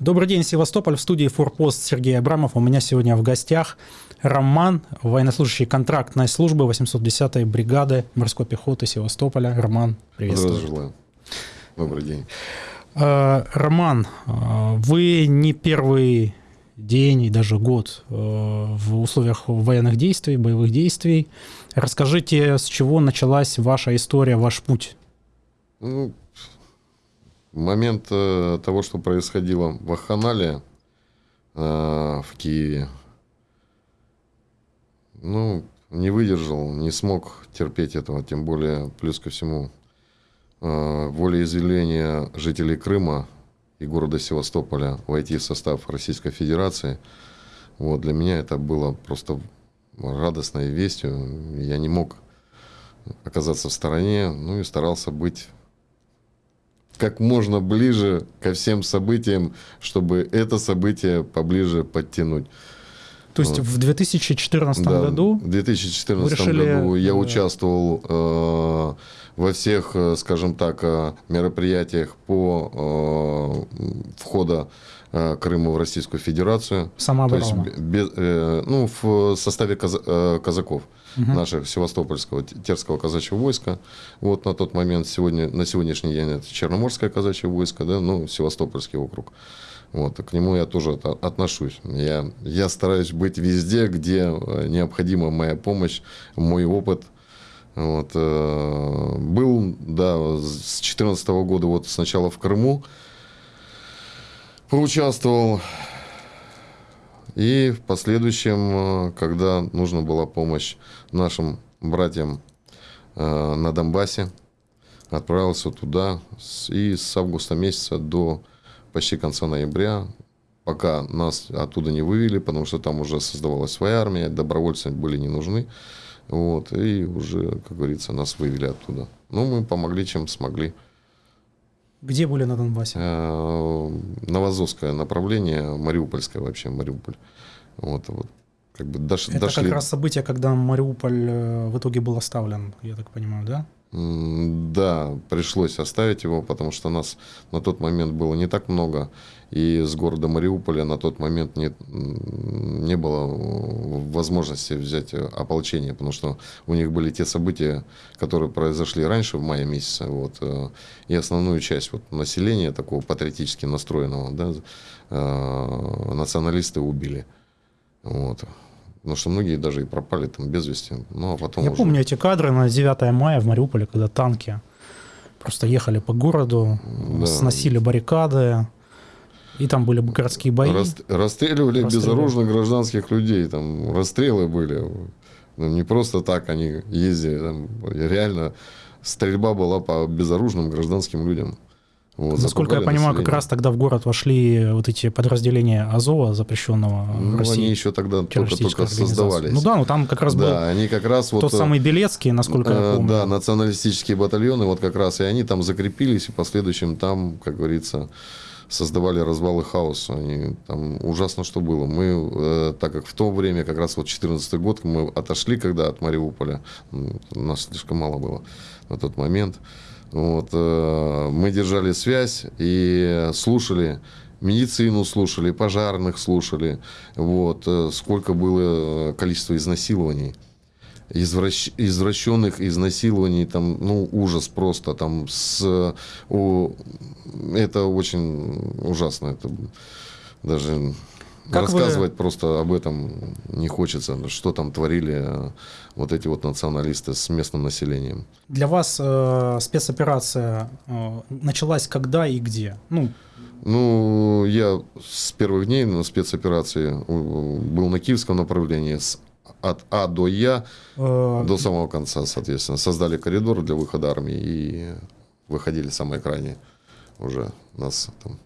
Добрый день, Севастополь. В студии Форпост Сергей Абрамов. У меня сегодня в гостях Роман, военнослужащий контрактной службы 810-й бригады морской пехоты Севастополя. Роман, приветствую. Желаю. Добрый день. Э, Роман, э, вы не первый день и даже год э, в условиях военных действий, боевых действий. Расскажите, с чего началась ваша история, ваш путь? Ну, момент э, того, что происходило в Аханале, э, в Киеве, ну, не выдержал, не смог терпеть этого, тем более, плюс ко всему, э, волеизъявления жителей Крыма и города Севастополя войти в состав Российской Федерации. Вот, для меня это было просто радостной вестью. Я не мог оказаться в стороне, ну и старался быть как можно ближе ко всем событиям, чтобы это событие поближе подтянуть. То есть вот. в 2014 да, году? В 2014 решили... году я участвовал э, во всех, э, скажем так, э, мероприятиях по э, входа Крыма в Российскую Федерацию. Самооборона. То есть, без, ну, в составе каз, казаков угу. наших Севастопольского Терского казачьего войска. Вот на тот момент, сегодня, на сегодняшний день это Черноморское казачье войско, да, ну, Севастопольский округ. Вот, к нему я тоже отношусь. Я, я стараюсь быть везде, где необходима моя помощь, мой опыт. Вот, э, был, да, с 2014 года вот сначала в Крыму поучаствовал, и в последующем, э, когда нужна была помощь нашим братьям э, на Донбассе, отправился туда. И с августа месяца до почти конца ноября, пока нас оттуда не вывели, потому что там уже создавалась своя армия, добровольцы были не нужны. Вот, и уже, как говорится, нас вывели оттуда. Ну, мы помогли, чем смогли. Где были на Донбассе? Э, Новозовское направление, Мариупольское вообще, Мариуполь. Вот, вот. Как бы дош, Это дошли... как раз событие, когда Мариуполь э, в итоге был оставлен, я так понимаю, да? Да, пришлось оставить его, потому что нас на тот момент было не так много, и с города Мариуполя на тот момент не, не было возможности взять ополчение, потому что у них были те события, которые произошли раньше, в мае месяце, вот, э, и основную часть вот, населения, такого патриотически настроенного, да, э, националисты убили. Вот. Потому что многие даже и пропали там без вести. Ну, а потом Я уже... помню эти кадры на 9 мая в Мариуполе, когда танки просто ехали по городу, да. сносили баррикады, и там были городские бои. Рас... Расстреливали, расстреливали безоружных гражданских людей, там расстрелы были. Ну, не просто так они ездили, там реально стрельба была по безоружным гражданским людям. Вот, Насколько я понимаю, население. как раз тогда в город вошли вот эти подразделения Азова, запрещенного ну, в России. Они еще тогда только-только создавались. Ну да, ну там как раз да, был они как раз тот вот, самый Белецкий, насколько э, я помню. Да, националистические батальоны, вот как раз и они там закрепились, и в последующем там, как говорится, создавали развалы хаоса. Они, там ужасно что было. Мы, э, так как в то время, как раз вот 14 год, мы отошли когда от Мариуполя, нас слишком мало было на тот момент, вот, э, мы держали связь и слушали медицину слушали, пожарных слушали, вот, э, сколько было количество изнасилований, извращ, извращенных изнасилований, там, ну, ужас просто, там, с, о, это очень ужасно, это даже как Рассказывать вы... просто об этом не хочется, что там творили э, вот эти вот националисты с местным населением. Для вас э, спецоперация э, началась когда и где? Ну, ну, я с первых дней на спецоперации был на киевском направлении, с, от А до Я э... до самого конца, соответственно. Создали коридор для выхода армии и выходили самые крайние уже нас там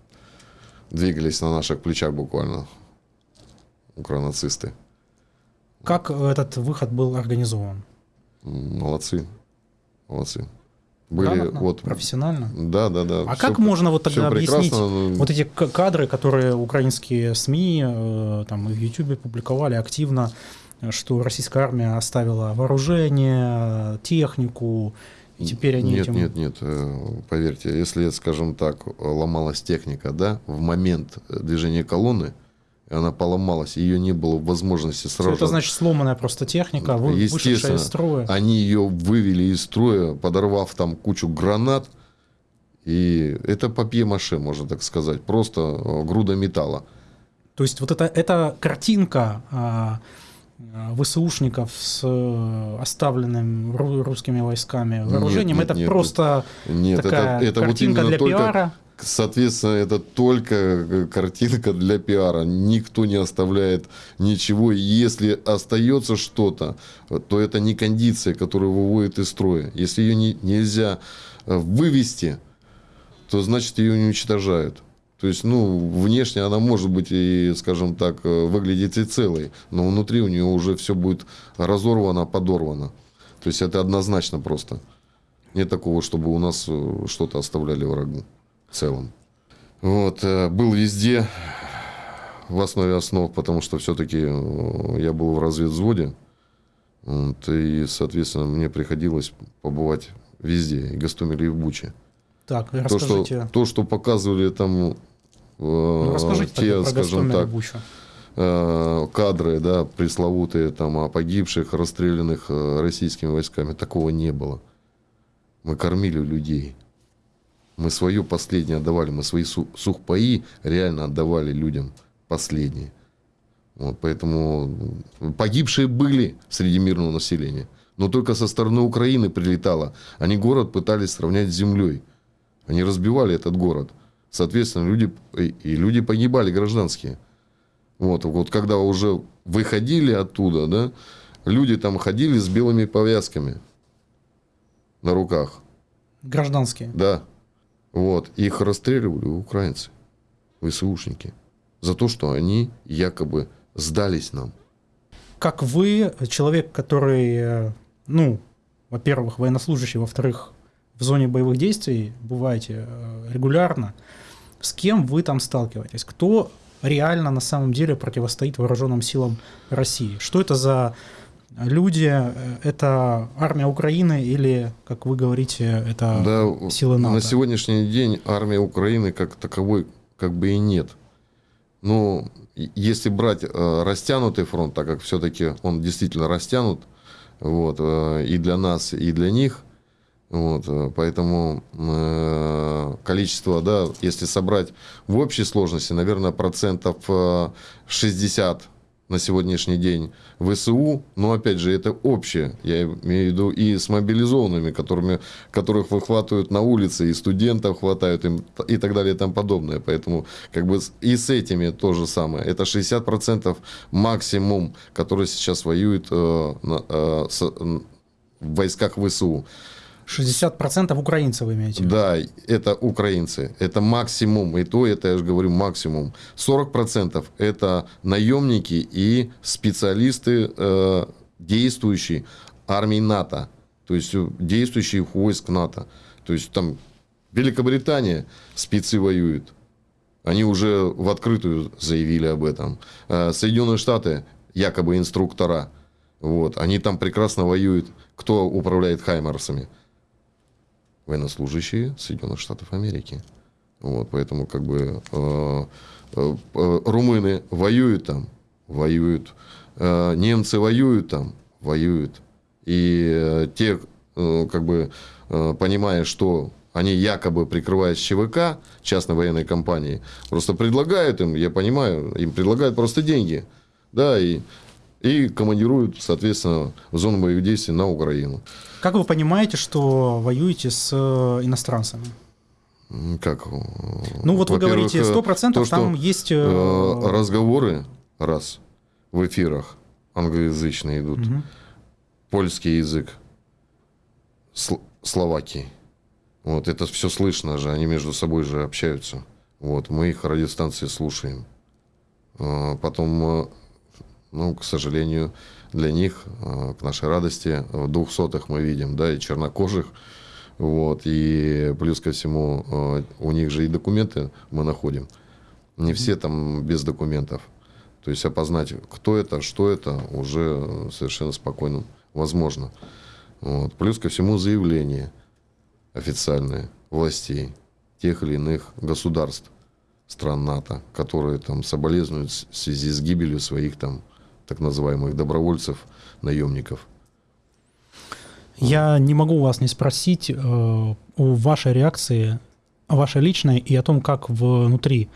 двигались на наших плечах буквально укронацисты. Как этот выход был организован? Молодцы. Молодцы. Были Грамотно, вот профессионально. Да, да, да. А все, как можно вот тогда объяснить вот эти кадры, которые украинские СМИ э, там и в Ютубе публиковали активно, что российская армия оставила вооружение, технику и теперь они нет, этим... Нет, нет, поверьте, если, скажем так, ломалась техника, да, в момент движения колонны, она поломалась, ее не было возможности сразу. это значит сломанная просто техника, вышедшая из строя. Они ее вывели из строя, подорвав там кучу гранат, и это папье-маше, можно так сказать, просто э, груда металла. То есть вот эта, эта картинка а, а ВСУшников с э, оставленным русскими войсками вооружением, нет, нет, это нет, просто нет, такая это, это картинка вот для только, пиара? Соответственно, это только э, картинка для пиара. Никто не оставляет ничего. Если остается что-то, то это не кондиция, которая выводит из строя. Если ее не, нельзя вывести, то значит ее уничтожают. То есть, ну, внешне она может быть и, скажем так, э, выглядеть и целой, но внутри у нее уже все будет разорвано, подорвано. То есть, это однозначно просто. Нет такого, чтобы у нас э, что-то оставляли врагу в целом. Вот, э, был везде в основе основ, потому что все-таки я был в разведвзводе, вот, и, соответственно, мне приходилось побывать везде, и Гастомеле, и в Буче. Так, то, что, то, что показывали там ну, расскажите те, скажем так, э, кадры, да, пресловутые там о погибших, расстрелянных э, российскими войсками, такого не было. Мы кормили людей. Мы свое последнее отдавали, мы свои сухпаи реально отдавали людям последние. Вот, поэтому погибшие были среди мирного населения. Но только со стороны Украины прилетало. Они город пытались сравнять с землей. Они разбивали этот город. Соответственно, люди, и люди погибали гражданские. Вот, вот когда уже выходили оттуда, да, люди там ходили с белыми повязками на руках. Гражданские? Да. Вот. Их расстреливали украинцы, ВСУшники, за то, что они якобы сдались нам. Как вы, человек, который, э, ну, во-первых, военнослужащий, во-вторых, в зоне боевых действий бываете э, регулярно, с кем вы там сталкиваетесь? Кто реально на самом деле противостоит вооруженным силам России? Что это за люди? Это армия Украины или, как вы говорите, это да, силы НАТО? На сегодняшний день армия Украины как таковой как бы и нет. Но если брать э, растянутый фронт, так как все-таки он действительно растянут, вот, э, и для нас, и для них, вот, э, поэтому э, количество, да, если собрать в общей сложности, наверное, процентов 60 э, на сегодняшний день ВСУ, но опять же это общее, я имею в виду и с мобилизованными, которыми, которых выхватывают на улице, и студентов хватают им, и так далее и тому подобное. Поэтому как бы и с этими то же самое. Это 60% максимум, который сейчас воюет э, э, с, в войсках ВСУ. 60% украинцев имеете? Да, это украинцы. Это максимум. И то, это я же говорю, максимум. 40% это наемники и специалисты, э, действующие армии НАТО. То есть э, действующих войск НАТО. То есть там Великобритания спецы воюют. Они уже в открытую заявили об этом. Э, Соединенные Штаты якобы инструктора. Вот. Они там прекрасно воюют. Кто управляет Хаймерсами? Военнослужащие Соединенных Штатов Америки. Вот, поэтому как бы э, э, э, румыны воюют там, воюют, э, немцы воюют там, воюют. И э, те, э, как бы, э, понимая, что они якобы прикрываясь ЧВК, частной военной компании, просто предлагают им, я понимаю, им предлагают просто деньги. Да, и и командируют, соответственно, в зону боевых действий на Украину. Как вы понимаете, что воюете с э, иностранцами? Как? Ну вот вы говорите, 100% то, там есть... Э, разговоры, раз, в эфирах англоязычные идут, угу. польский язык, сл- Словакии. Вот, это все слышно же, они между собой же общаются. Вот, мы их радиостанции слушаем. Потом ну, к сожалению, для них, э, к нашей радости, в двухсотых мы видим, да, и чернокожих, вот, и плюс ко всему, э, у них же и документы мы находим. Не все там без документов. То есть опознать, кто это, что это, уже совершенно спокойно возможно. Вот. Плюс ко всему заявление. официальные властей тех или иных государств, стран НАТО, которые там соболезнуют в связи с гибелью своих там так называемых добровольцев, наемников. Я не могу вас не спросить э, о вашей реакции, о вашей личной и о том, как внутри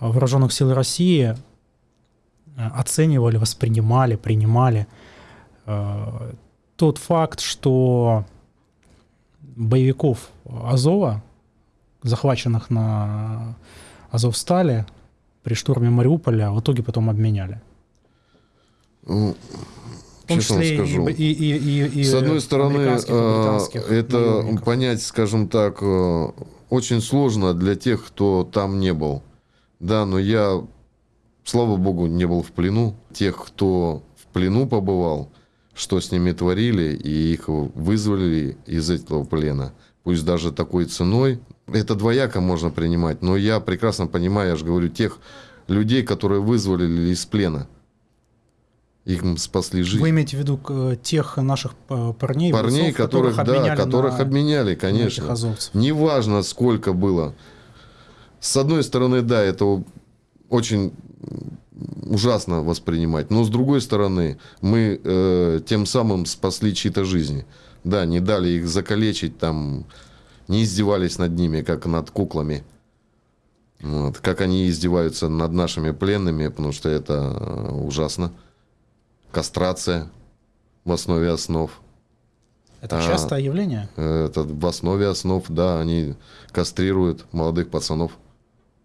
вооруженных сил России э, оценивали, воспринимали, принимали э, тот факт, что боевиков Азова, захваченных на Азовстале при штурме Мариуполя, в итоге потом обменяли. Ну, честно скажу. И, и, и, и, С одной стороны, э, это понять, скажем так, э, очень сложно для тех, кто там не был. Да, но я, слава богу, не был в плену. Тех, кто в плену побывал, что с ними творили, и их вызвали из этого плена. Пусть даже такой ценой. Это двояко можно принимать, но я прекрасно понимаю, я же говорю, тех людей, которые вызвали из плена. Их спасли жизнь. Вы имеете в виду э, тех наших э, парней, парней, бойцов, которых, которых обменяли, да, которых на, обменяли, конечно. Неважно, сколько было. С одной стороны, да, это очень ужасно воспринимать, но с другой стороны, мы э, тем самым спасли чьи-то жизни. Да, не дали их закалечить, там, не издевались над ними, как над куклами. Вот. Как они издеваются над нашими пленными, потому что это э, ужасно кастрация в основе основ. Это частое а, явление? Это в основе основ, да, они кастрируют молодых пацанов,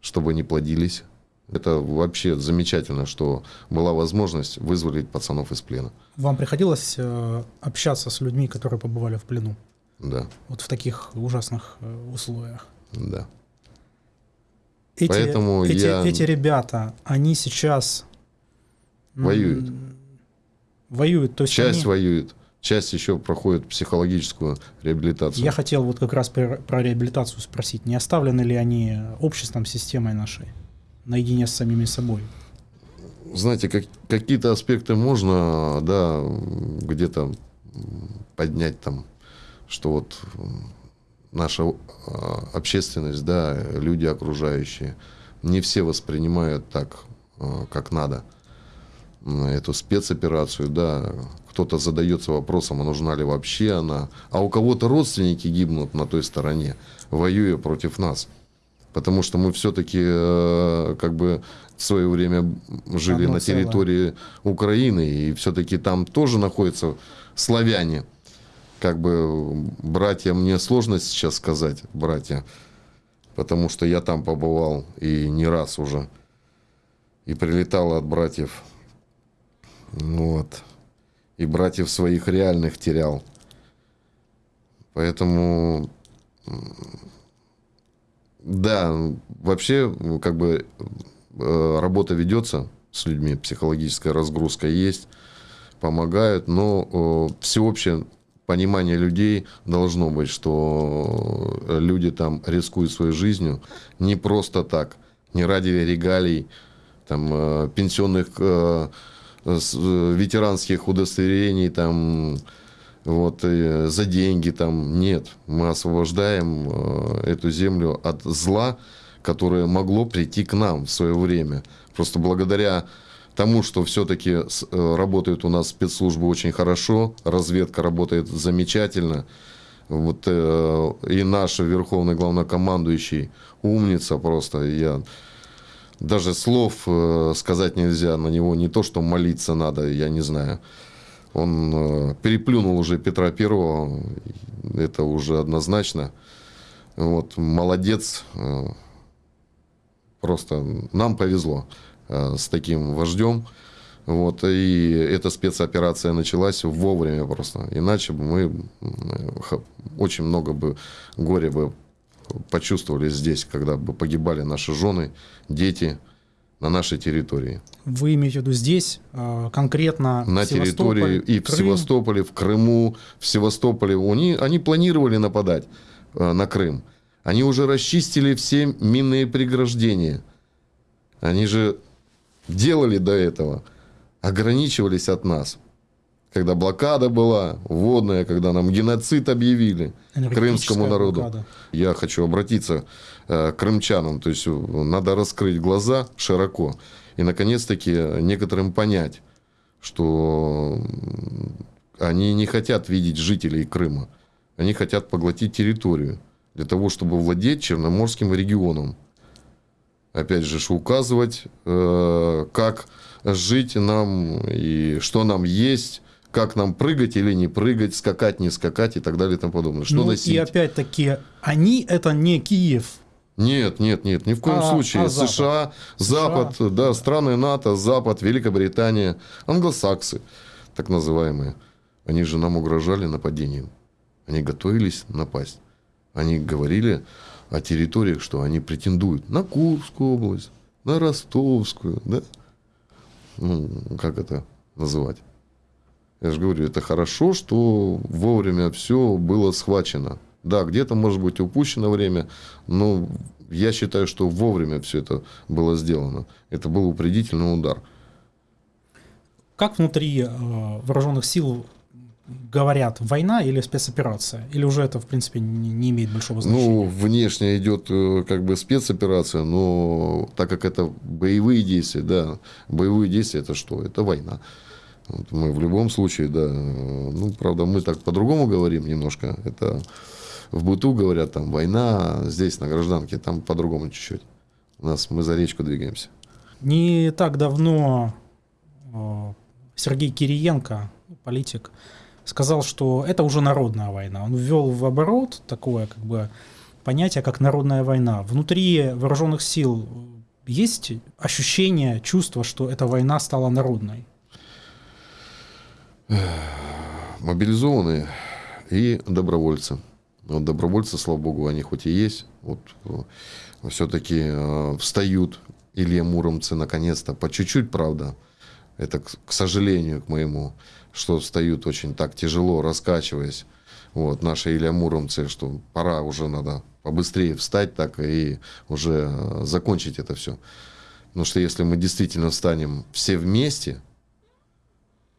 чтобы не плодились. Это вообще замечательно, что была возможность вызволить пацанов из плена. Вам приходилось э, общаться с людьми, которые побывали в плену? Да. Вот в таких ужасных э, условиях? Да. Эти, Поэтому эти, я... эти ребята, они сейчас... Воюют воюют. То есть часть они... воюет, часть еще проходит психологическую реабилитацию. Я хотел вот как раз про, про реабилитацию спросить. Не оставлены ли они обществом, системой нашей, наедине с самими собой? Знаете, как, какие-то аспекты можно, да, где-то поднять там, что вот наша а, общественность, да, люди окружающие, не все воспринимают так, а, как надо эту спецоперацию, да, кто-то задается вопросом, а нужна ли вообще она, а у кого-то родственники гибнут на той стороне, воюя против нас. Потому что мы все-таки э, как бы в свое время жили Одно на территории целое. Украины, и все-таки там тоже находятся славяне. Как бы братья, мне сложно сейчас сказать, братья, потому что я там побывал и не раз уже. И прилетал от братьев вот. И братьев своих реальных терял. Поэтому, да, вообще, как бы э, работа ведется с людьми, психологическая разгрузка есть, помогают, но всеобщее понимание людей должно быть, что люди там рискуют своей жизнью не просто так, не ради регалий, там, э, пенсионных э, Э, ветеранских удостоверений там вот за деньги там нет. Мы освобождаем э, эту землю от зла которое могло прийти к нам в свое время. Просто благодаря тому что все-таки э, работают у нас спецслужбы очень хорошо разведка работает замечательно. Вот и наш верховный главнокомандующий умница просто. Я даже слов э, сказать нельзя на него, не то, что молиться надо, я не знаю. Он э, переплюнул уже Петра Первого, это уже однозначно. Вот, молодец, э, просто нам повезло с таким вождем. Вот, и эта спецоперация началась вовремя просто. Иначе бы мы очень много бы горя бы почувствовали здесь, когда бы погибали наши жены, дети на нашей территории. Вы имеете в виду здесь, а, конкретно На территории и в Севастополе, в Крыму, в Севастополе. Они, они планировали нападать а, на Крым. Они уже расчистили все минные преграждения. Они же делали до этого, ограничивались от нас. Когда блокада была, водная, когда нам геноцид объявили крымскому народу. Блокада. Я хочу обратиться э, к крымчанам, то есть э, надо раскрыть глаза широко и, наконец-таки, некоторым понять, что они не хотят видеть жителей Крыма, они хотят поглотить территорию для того, чтобы владеть Черноморским регионом. Опять же, указывать, э, как жить нам и что нам есть, как нам прыгать или не прыгать, скакать, не скакать и так далее и тому подобное. Что ну, носить? И опять-таки, они это не Киев. Нет, нет, нет, ни в коем а, случае. А Запад. США, Запад, США, да, страны НАТО, Запад, Великобритания, англосаксы, так называемые. Они же нам угрожали нападением. Они готовились напасть. Они говорили о территориях, что они претендуют на Курскую область, на Ростовскую, да? Ну, как это называть? Я же говорю, это хорошо, что вовремя все было схвачено. Да, где-то может быть упущено время, но я считаю, что вовремя все это было сделано. Это был упредительный удар. Как внутри э, вооруженных сил говорят, война или спецоперация? Или уже это, в принципе, не, не имеет большого значения? Ну, внешне идет э, как бы спецоперация, но так как это боевые действия, да, боевые действия это что? Это война. Вот мы в любом случае, да, ну, правда, мы так по-другому говорим немножко. Это в быту говорят, там, война, здесь на гражданке, там по-другому чуть-чуть. У нас мы за речку двигаемся. Не так давно э, Сергей Кириенко, политик, сказал, что это уже народная война. Он ввел в оборот такое как бы понятие, как народная война. Внутри вооруженных сил есть ощущение, чувство, что эта война стала народной? Мобилизованные и добровольцы. Вот добровольцы, слава богу, они хоть и есть, вот э, все-таки э, встают Илья Муромцы наконец-то, по чуть-чуть, правда, это, к сожалению, к моему, что встают очень так тяжело, раскачиваясь. Вот, наши Илья Муромцы, что пора уже надо побыстрее встать так и уже э, закончить это все. Потому что если мы действительно встанем все вместе,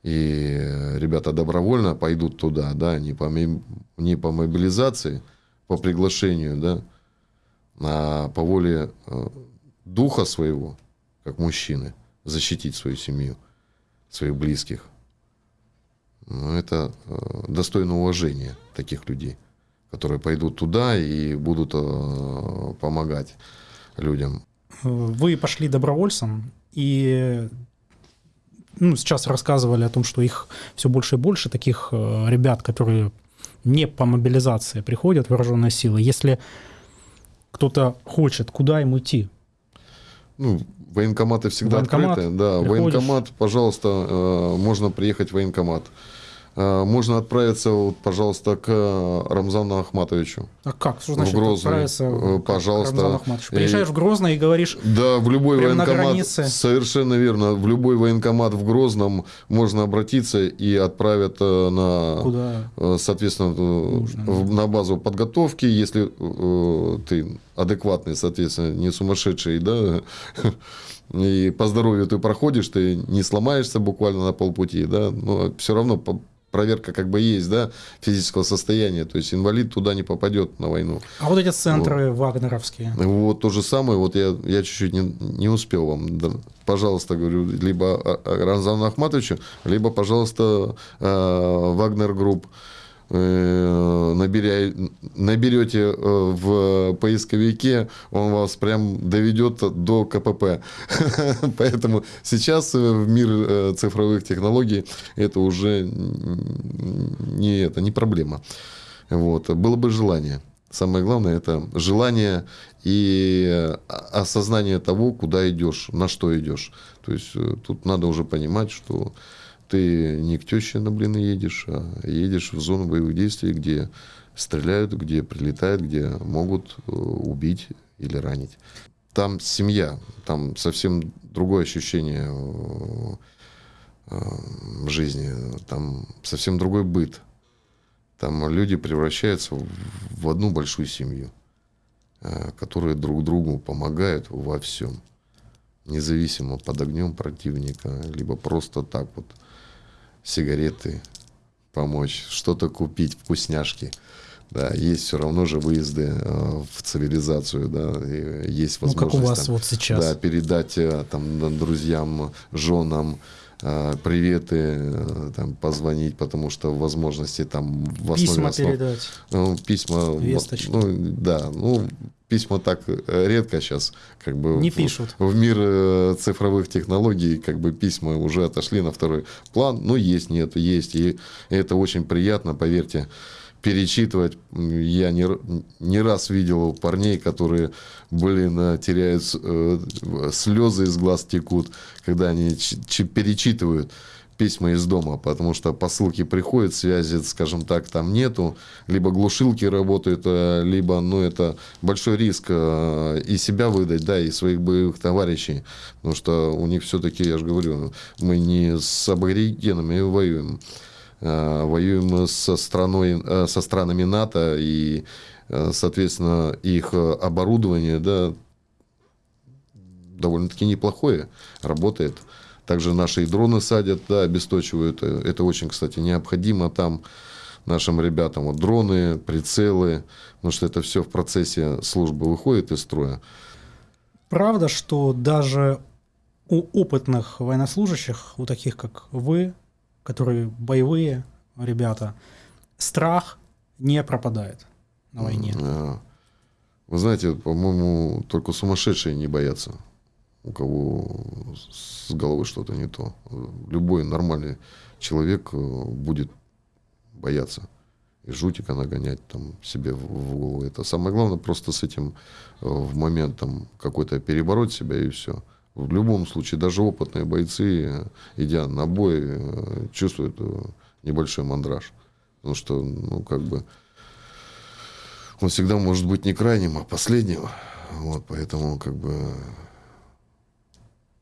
и ребята добровольно пойдут туда, да, не по, не по мобилизации, по приглашению, да, а по воле э, духа своего, как мужчины, защитить свою семью, своих близких. Но это э, достойно уважения таких людей, которые пойдут туда и будут э, помогать людям. Вы пошли добровольцем, и ну, сейчас рассказывали о том, что их все больше и больше, таких э, ребят, которые не по мобилизации приходят в вооруженные силы. Если кто-то хочет, куда ему идти? Ну, военкоматы всегда военкомат, открыты. Да, приходишь. военкомат, пожалуйста, э, можно приехать в военкомат. Э, можно отправиться, вот, пожалуйста, к э, Рамзану Ахматовичу. А как? Что значит в Грозный? отправиться? Э, пожалуйста. Приезжаешь и... в Грозный и говоришь... Да, в любой военкомат. Совершенно верно. В любой военкомат в Грозном можно обратиться и отправят на... Куда? Соответственно, Нужно. на базу подготовки, если ты адекватный, соответственно, не сумасшедший, да, и по здоровью ты проходишь, ты не сломаешься буквально на полпути, да, но все равно проверка как бы есть, да, физического состояния. То есть инвалид туда не попадет на войну. А вот эти центры вот. вагнеровские? Вот то же самое. Вот я, я чуть-чуть не, не успел вам. Да, пожалуйста, говорю, либо Рамзану Ахматовичу, либо, пожалуйста, э, Вагнер Group. Э, наберя, наберете э, в поисковике, он вас прям доведет до КПП. Поэтому сейчас в мир цифровых технологий это уже не, это, не проблема. Вот. Было бы желание. Самое главное это желание и осознание того, куда идешь, на что идешь. То есть э, тут надо уже понимать, что ты не к теще на блины едешь, а едешь в зону боевых действий, где стреляют, где прилетают, где могут э, убить или ранить. Там семья, там совсем другое ощущение э, э, жизни, там совсем другой быт. Там люди превращаются в одну большую семью, которые друг другу помогают во всем, независимо под огнем противника, либо просто так вот сигареты, помочь, что-то купить, вкусняшки. Да, есть все равно же выезды э, в цивилизацию, да, и есть возможность. Ну, как у вас там, вот сейчас. Да, передать э, там друзьям, женам, приветы, э, там, позвонить, потому что возможности там в основе Письма основ- передать. ну, письма, Весточки. ну, да, ну, письма так э, редко сейчас, как бы Не в, пишут. в мир э, цифровых технологий, как бы письма уже отошли на второй план. Ну, есть, нет, есть, и это очень приятно, поверьте, перечитывать. Я не, не раз видел парней, которые, блин, э, теряют э, слезы из глаз текут, когда они перечитывают письма из дома, потому что посылки приходят, связи, скажем так, там нету, либо глушилки работают, э, либо, ну, это большой риск и себя выдать, да, и своих боевых товарищей, потому что у них все-таки, я же говорю, мы не с аборигенами воюем, воюем со страной, э, со странами НАТО и, э, соответственно, их э, оборудование, да, довольно-таки неплохое, работает. Также наши дроны садят, да, обесточивают. Э, Это очень, кстати, необходимо там нашим ребятам. Вот дроны, прицелы, потому что это все в процессе службы выходит из строя. Правда, что даже у опытных военнослужащих, у таких как вы, которые боевые ребята, страх не пропадает на войне. Э, Вы знаете, по-моему, только сумасшедшие не боятся. У кого с головой что-то не то. Любой нормальный человек э, будет бояться. И жутика нагонять там себе в голову. Это самое главное, просто с этим э, в момент какой-то перебороть себя и все. В любом случае, даже опытные бойцы, идя на бой, э, чувствуют э, небольшой мандраж. Потому что, ну, как бы, он всегда может быть не крайним, а последним. Вот, поэтому, как бы,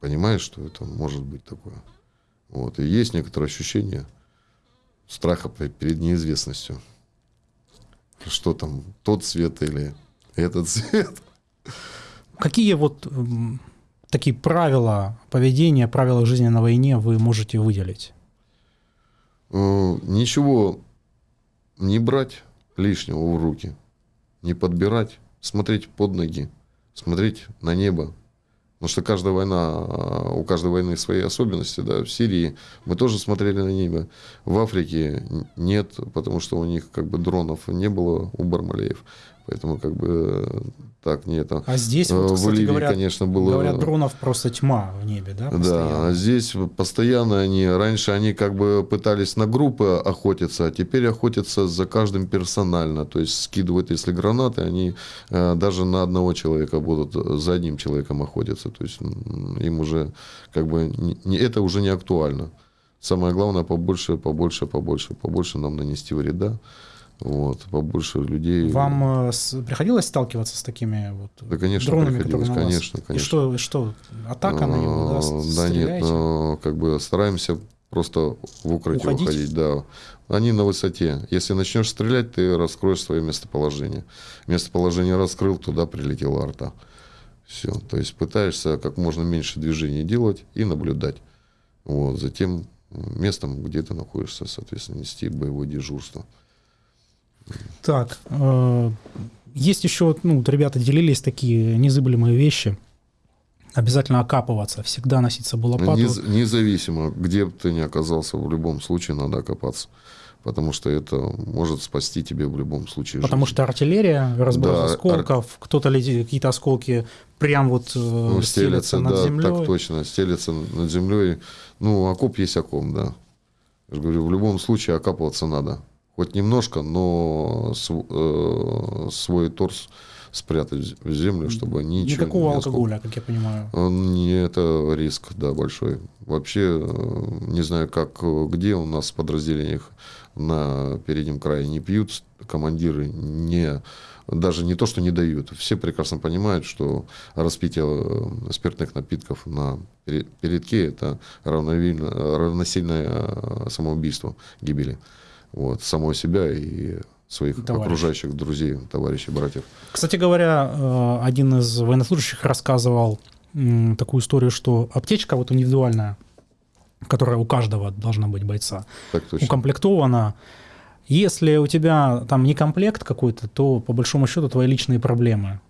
понимаешь, что это может быть такое. Вот, и есть некоторое ощущение страха пе- перед неизвестностью. Что там, тот цвет или этот цвет. Какие вот м, такие правила поведения, правила жизни на войне вы можете выделить? Э, Ничего не брать лишнего в руки, не подбирать, смотреть под ноги, смотреть на небо. Потому что каждая война, а, у каждой войны свои особенности. Да. В Сирии мы тоже смотрели на небо. В Африке нет, потому что у них как бы дронов не было у Бармалеев. Поэтому как бы э, так не это. А здесь, Э, вот, в кстати, Ливии, говорят, конечно, было... говорят, дронов просто тьма в небе, да? Да, постоянно? а здесь постоянно они, раньше они как бы пытались на группы охотиться, а теперь охотятся за каждым персонально, то есть скидывают, если гранаты, они э, даже на одного человека будут за одним человеком охотиться, то есть им уже как бы не, это уже не актуально. Самое главное побольше, побольше, побольше, побольше нам нанести вреда, вот, побольше людей. Вам э, приходилось сталкиваться с такими вот Да, конечно, дронами, приходилось, вас? конечно, И конечно. что, что, атака на него, да, А, Да нет, но как бы стараемся просто в укрытие Уходить? уходить, да. Они на высоте. Если начнешь стрелять, ты раскроешь свое местоположение. Местоположение раскрыл, туда прилетела арта. Все. То есть пытаешься как можно меньше движений делать и наблюдать. Вот. Затем местом, где ты находишься, соответственно, нести боевое дежурство. Так, э, есть еще, ну, вот ребята делились такие незыблемые вещи. Обязательно окапываться, всегда носить с собой лопату. Нез- независимо, где бы ты ни оказался, в любом случае надо окопаться. Потому что это может спасти тебе в любом случае Потому жизнь. что артиллерия, разброс Да, ар- осколков, кто-то летит, какие-то осколки прям вот э, Ну, стелятся стелется, над да, землей. так точно, стелется над землей. Ну, окоп есть окоп, да. Я же говорю, в любом случае окапываться надо. Хоть немножко, но св- э, свой торс спрятать в землю, чтобы ничего Никакого не алкоголя, как я понимаю. Он не это риск, да, большой. Вообще, э, не знаю, как э, где у нас в подразделениях на переднем крае не пьют, командиры не даже не то, что не дают. Все прекрасно понимают, что распитие э, спиртных напитков на пере- передке это равносильное самоубийству, гибели. Вот, самого себя и своих Товарищей. окружающих друзей, товарищей, братьев. Кстати говоря, э, один из военнослужащих рассказывал такую историю, что аптечка вот индивидуальная которая у каждого должна быть бойца, укомплектована. Если у тебя там не комплект какой-то, то по большому счету твои личные проблемы.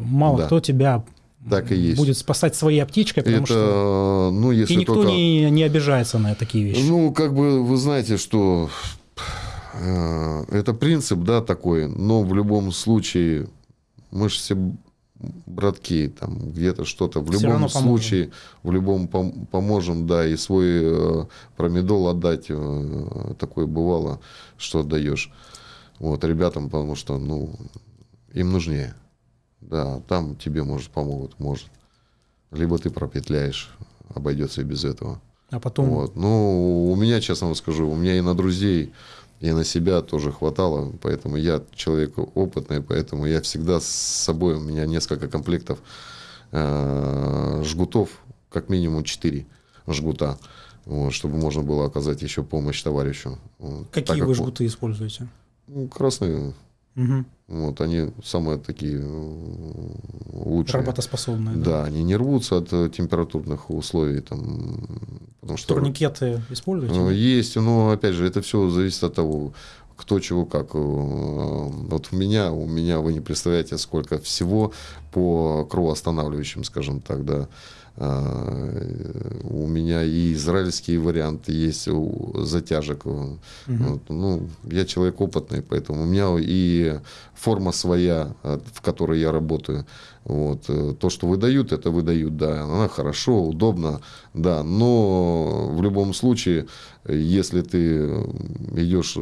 Мало Да. кто тебя Так и есть. будет спасать своей аптечкой, потому Это, что ну, если и никто только... не, не обижается на такие вещи. Ну, как бы вы знаете, что э, это принцип, да, такой, но в любом случае мы же все братки, там где-то что-то. В Всё любом случае, в любом пом- поможем, да, и свой э, промедол отдать, э, такое бывало, что отдаешь. Вот, ребятам, потому что, ну, им нужнее. Да, там тебе, может, помогут, может. Либо ты пропетляешь, обойдется и без этого. А потом Вот. Ну, у меня, честно вам скажу, у меня и на друзей, и на себя тоже хватало, поэтому я человек опытный, поэтому я всегда с собой, у меня несколько комплектов э, жгутов, как минимум 4 жгута, вот, чтобы можно было оказать еще помощь товарищу. Так какие как вы вот, жгуты используете? ну, красные, Мгм. вот, они самые такие э, лучшие. Работоспособные. Да, они не рвутся от э, температурных условий, там, потому что... Турникеты используете? Э, Есть, но опять же, это все зависит от того, кто чего как. Э, Вот у меня, у меня вы не представляете, сколько всего по кровоостанавливающим, скажем так, да. Э, У меня и израильские варианты есть у затяжек. Мгм. Вот, ну, я человек опытный, поэтому у меня и форма своя, э, в которой я работаю. Вот. э, То, что выдают, это выдают, да. Она хорошо, удобно, да. Но в любом случае, если ты идешь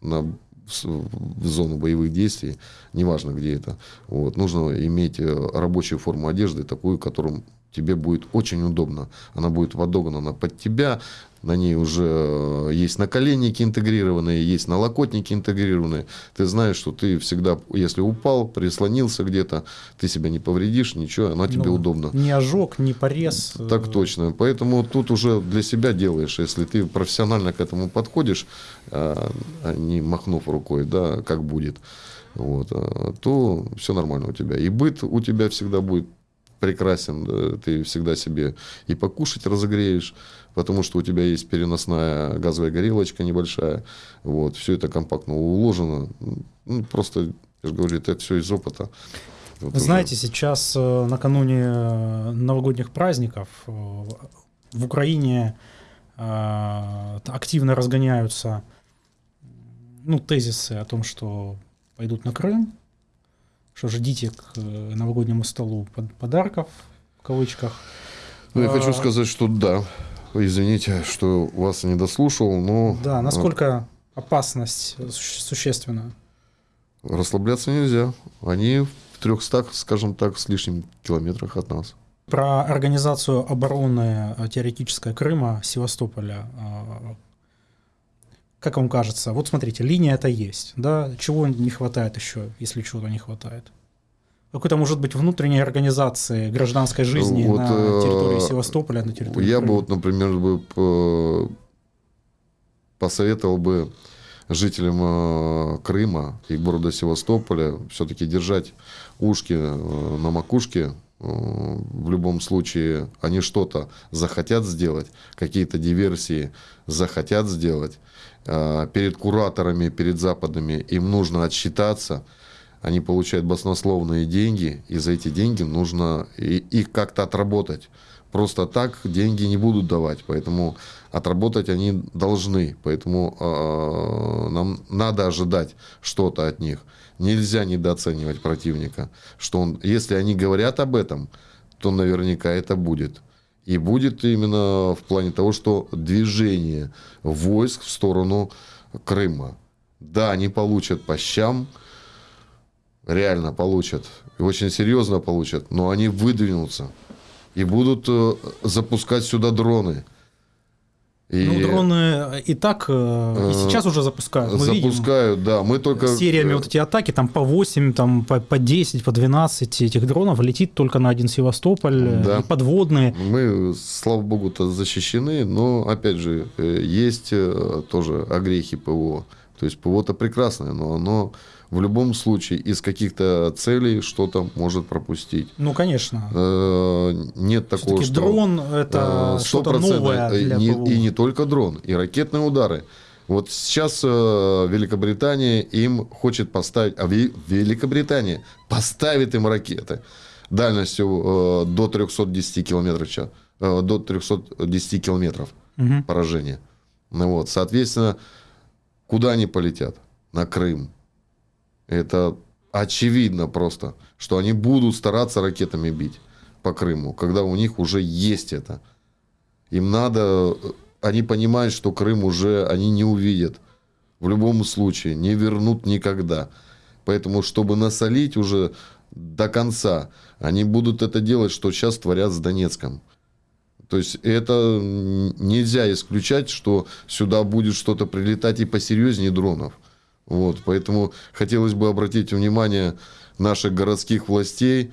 на в зону боевых действий, неважно где это, вот, нужно иметь э, рабочую форму одежды, такую, которую тебе будет очень удобно. Она будет подогнана под тебя, на ней уже э, есть наколенники интегрированные, есть налокотники интегрированные. Ты знаешь, что ты всегда, если упал, прислонился где-то, ты себя не повредишь, ничего, она тебе Ну, удобно. Ни ожог, ни порез. э, Так точно. Поэтому тут уже для себя делаешь. Если ты профессионально к этому подходишь, а а не махнув рукой, да, как будет, вот, а, то все нормально у тебя. И быт у тебя всегда будет прекрасен. да, Ты всегда себе и покушать разогреешь, потому что у тебя есть переносная газовая горелочка небольшая. Вот, все это компактно уложено. Ну, просто, я же говорю, это все из опыта. Вот уже. знаете, сейчас э, накануне э, новогодних праздников э, в Украине активно разгоняются ну, тезисы о том, что пойдут на Крым, что ждите к э, новогоднему столу под- подарков, в кавычках. Ну, я хочу А, сказать, что да. Извините, что вас не дослушал, но Да, насколько опасность суще- существенна? э, расслабляться нельзя. Они в 300, скажем так, с лишним километрах от нас. Про организацию обороны э, теоретической Крыма, Севастополя. Э, Как вам кажется? Вот смотрите, линия это есть. Да? Чего не хватает еще, если чего-то не хватает? Какой-то, может быть, внутренней организации гражданской жизни Вот, на э, территории Севастополя, на территории Я бы Крыма? вот, например, бы п- посоветовал бы жителям э, Крыма и города Севастополя все-таки держать ушки э, на макушке. Э, В любом случае, они что-то захотят сделать, какие-то диверсии захотят сделать. Э, Перед кураторами, перед западными им нужно отсчитаться. Они получают баснословные деньги, и за эти деньги нужно их как-то отработать. Просто так деньги не будут давать, поэтому отработать они должны. Поэтому э, нам надо ожидать что-то от них. Нельзя недооценивать противника. Что он, если они говорят об этом, то наверняка это будет. И будет именно в плане того, что движение войск в сторону Крыма. Да, они получат по щам, реально получат, и очень серьезно получат, но они выдвинутся и будут э, запускать сюда дроны. И Ну, дроны и так э, и э, сейчас уже запускают. Мы видим запускают, да, мы только... сериями э, вот эти атаки, там по 8, там по, по 10, по 12 этих дронов летит только на один Севастополь, э, Да. и подводные. Мы, слава богу-то, защищены, но, опять же, э, есть э, тоже огрехи ПВО. То есть ПВО-то прекрасное, но оно в любом случае из каких-то целей что-то может пропустить. Ну, конечно. Э, нет такого, что... дрон – это э, что-то новое для и, ПВО. И не только дрон, и ракетные удары. Вот сейчас э, Великобритания им хочет поставить, а Великобритания поставит им ракеты дальностью до 310 километров в час, до 310 километров угу. поражения. Ну вот, соответственно, куда они полетят? На Крым. Это очевидно просто, что они будут стараться ракетами бить по Крыму, когда у них уже есть это. Им надо... Они понимают, что Крым уже они не увидят. В любом случае, не вернут никогда. Поэтому, чтобы насолить уже до конца, они будут это делать, что сейчас творят с Донецком. То есть это нельзя исключать, что сюда будет что-то прилетать и посерьезнее дронов. Вот, поэтому хотелось бы обратить внимание наших городских властей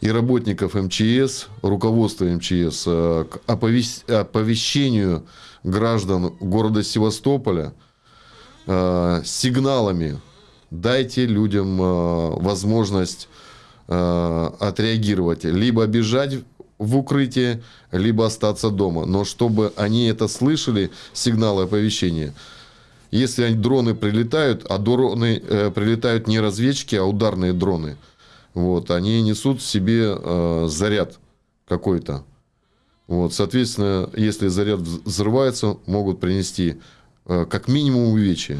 и работников МЧС, руководства МЧС э, к оповещению граждан города Севастополя э, сигналами. Дайте людям э, возможность отреагировать. Либо бежать в укрытие, либо остаться дома. Но чтобы они это слышали, сигналы оповещения – если дроны прилетают, а дроны э, прилетают не разведчики, а ударные дроны, вот, они несут в себе э, заряд какой-то. Вот, соответственно, если заряд взрывается, могут принести э, как минимум увечья.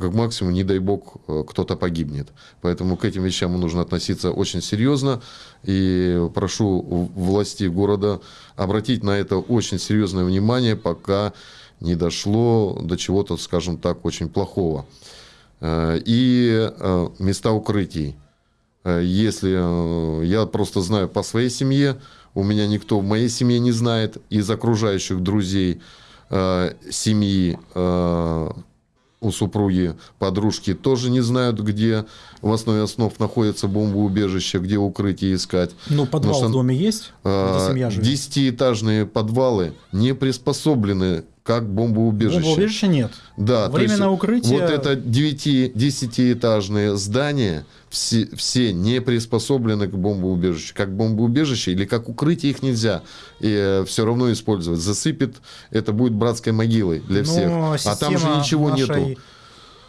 Как максимум, не дай бог, э, кто-то погибнет. Поэтому к этим вещам нужно относиться очень серьезно. И прошу власти города обратить на это очень серьезное внимание, пока не дошло до чего-то, скажем так, очень плохого. Э, и э, места укрытий. Если я просто знаю по своей семье, у меня никто в моей семье не знает, из окружающих друзей семьи у супруги, подружки тоже не знают, где в основе основ находится бомбоубежище, где укрытие искать. Ну, подвал что, в доме есть, живет? Десятиэтажные подвалы не приспособлены как бомбоубежище. Бомбоубежища нет. Да, Временное укрытие... Вот это 9-10-этажные здания, все, все не приспособлены к бомбоубежищу. Как бомбоубежище или как укрытие их нельзя и, э, все равно использовать. Засыпет, это будет братской могилой для всех. А там же ничего нашей... нету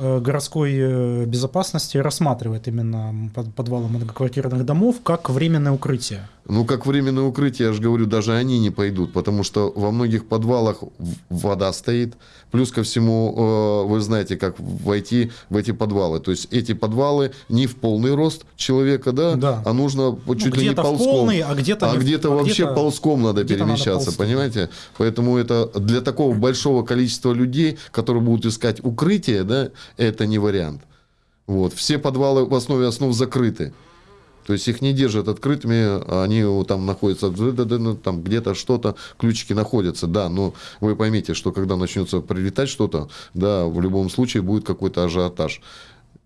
Э, городской э, безопасности рассматривает именно подвалы многоквартирных домов как временное укрытие. Ну, как временное укрытие, я же говорю, даже они не пойдут, потому что во многих подвалах вода стоит. Плюс ко всему, э, вы знаете, как войти в эти подвалы. То есть эти подвалы не в полный рост человека, да, да. а нужно чуть ну, ли не ползком. В полный, а где-то, а где-то а вообще где ползком надо где перемещаться, надо понимаете? Поэтому это для такого большого количества людей, которые будут искать укрытие, да, это не вариант. Вот. Все подвалы в основе основ закрыты. То есть их не держат открытыми, они там находятся, ну, там где-то что-то, ключики находятся, да, но вы поймите, что когда начнется прилетать что-то, да, в любом случае будет какой-то ажиотаж.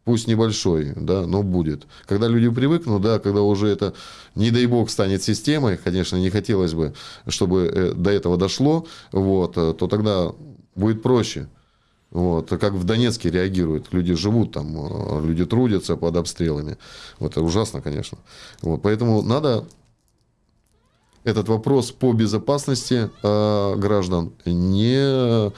Пусть небольшой, да, но будет. Когда люди привыкнут, да, когда уже это, не дай бог, станет системой, конечно, не хотелось бы, чтобы э, до этого дошло, вот, э, то тогда будет проще. Вот, как в Донецке реагируют. Люди живут там, э, люди трудятся под обстрелами. Вот, это ужасно, конечно. Вот, поэтому надо этот вопрос по безопасности э, граждан не э,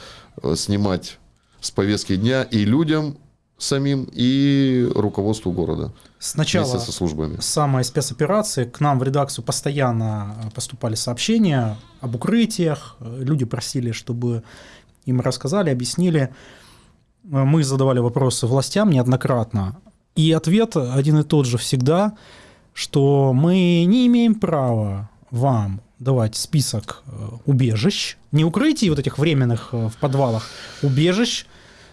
снимать с повестки дня и людям самим, и руководству города. Сначала со службами. самой спецоперации к нам в редакцию постоянно поступали сообщения об укрытиях. Люди просили, чтобы им рассказали, объяснили. Мы задавали вопросы властям неоднократно. И ответ один и тот же всегда, что мы не имеем права вам давать список э, убежищ, не укрытий вот этих временных э, в подвалах, убежищ.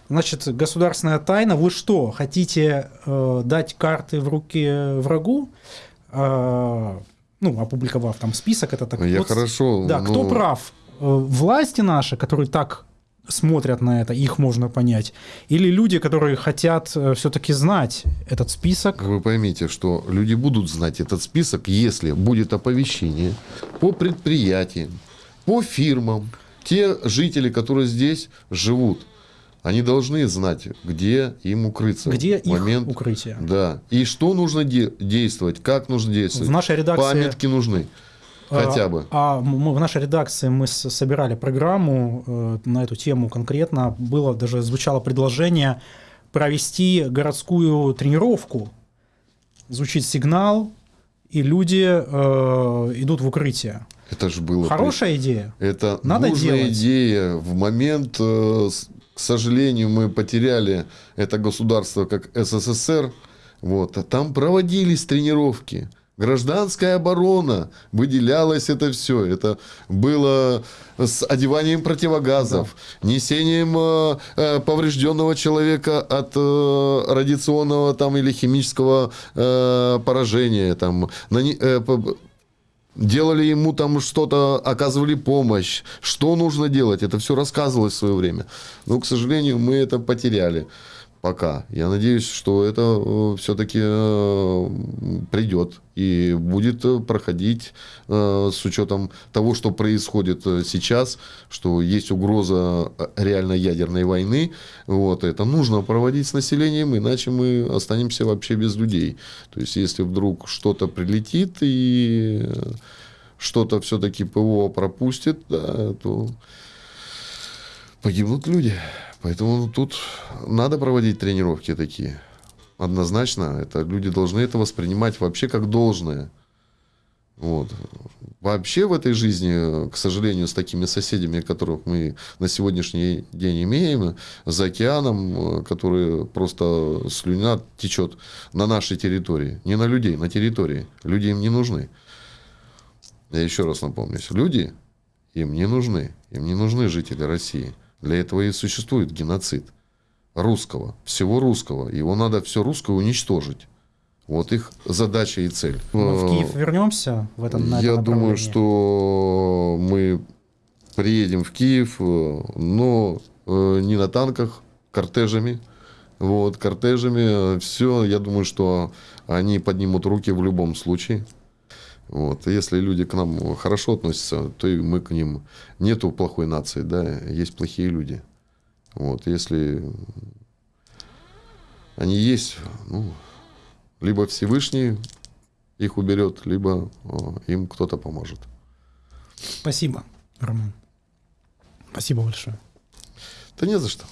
Значит, государственная тайна. Вы что, хотите э, дать карты в руки врагу? Э, ну, опубликовав там список, это так. Я вот, хорошо. Да, но... кто прав? Э, власти наши, которые так смотрят на это, их можно понять, или люди, которые хотят э, все-таки знать этот список. Вы поймите, что люди будут знать этот список, если будет оповещение по предприятиям, по фирмам, те жители, которые здесь живут, Они должны знать, где им укрыться. Где в момент, их укрытие? Да. И что нужно де- действовать, как нужно действовать. В нашей редакции... Памятки нужны. Хотя бы. А, а мы, в нашей редакции мы собирали программу э, на эту тему конкретно. Было даже звучало предложение провести городскую тренировку. Звучит сигнал, и люди э, идут в укрытие. Это же было... Хорошая идея. Это Надо нужная делать. идея. В момент, э, к сожалению, мы потеряли это государство как СССР. Вот, а там проводились тренировки. Гражданская оборона, выделялось это все. Это было с одеванием противогазов, да. несением э, э, поврежденного человека от э, радиационного там, или химического э, поражения. Там, на, э, делали ему там что-то, оказывали помощь. Что нужно делать? Это все рассказывалось в свое время. Но, к сожалению, мы это потеряли пока. Я надеюсь, что это э, все-таки э, придет и будет э, проходить с учетом того, что происходит сейчас, что есть угроза реально ядерной войны. Вот, это нужно проводить с населением, иначе мы останемся вообще без людей. То есть, если вдруг что-то прилетит и что-то все-таки ПВО пропустит, да, то погибнут люди. Поэтому тут надо проводить тренировки такие. Однозначно, это люди должны это воспринимать вообще как должное. Вот. Вообще в этой жизни, к сожалению, с такими соседями, которых мы на сегодняшний день имеем, за океаном, которые просто слюна течет на нашей территории. Не на людей, на территории. Люди им не нужны. Я еще раз напомню, люди им не нужны. Им не нужны жители России. Для этого и существует геноцид русского, всего русского. Его надо все русское уничтожить. Вот их задача и цель. Мы в Киев вернемся в этом на Я думаю, что мы приедем в Киев, но э, не на танках, кортежами. Вот, кортежами. Все, я думаю, что они поднимут руки в любом случае. Вот. Если люди к нам хорошо относятся, то и мы к ним. Нету плохой нации, да, есть плохие люди. Вот. Если они есть, ну, либо Всевышний их уберет, либо о, им кто-то поможет. Спасибо, Роман. Спасибо большое. Да не за что.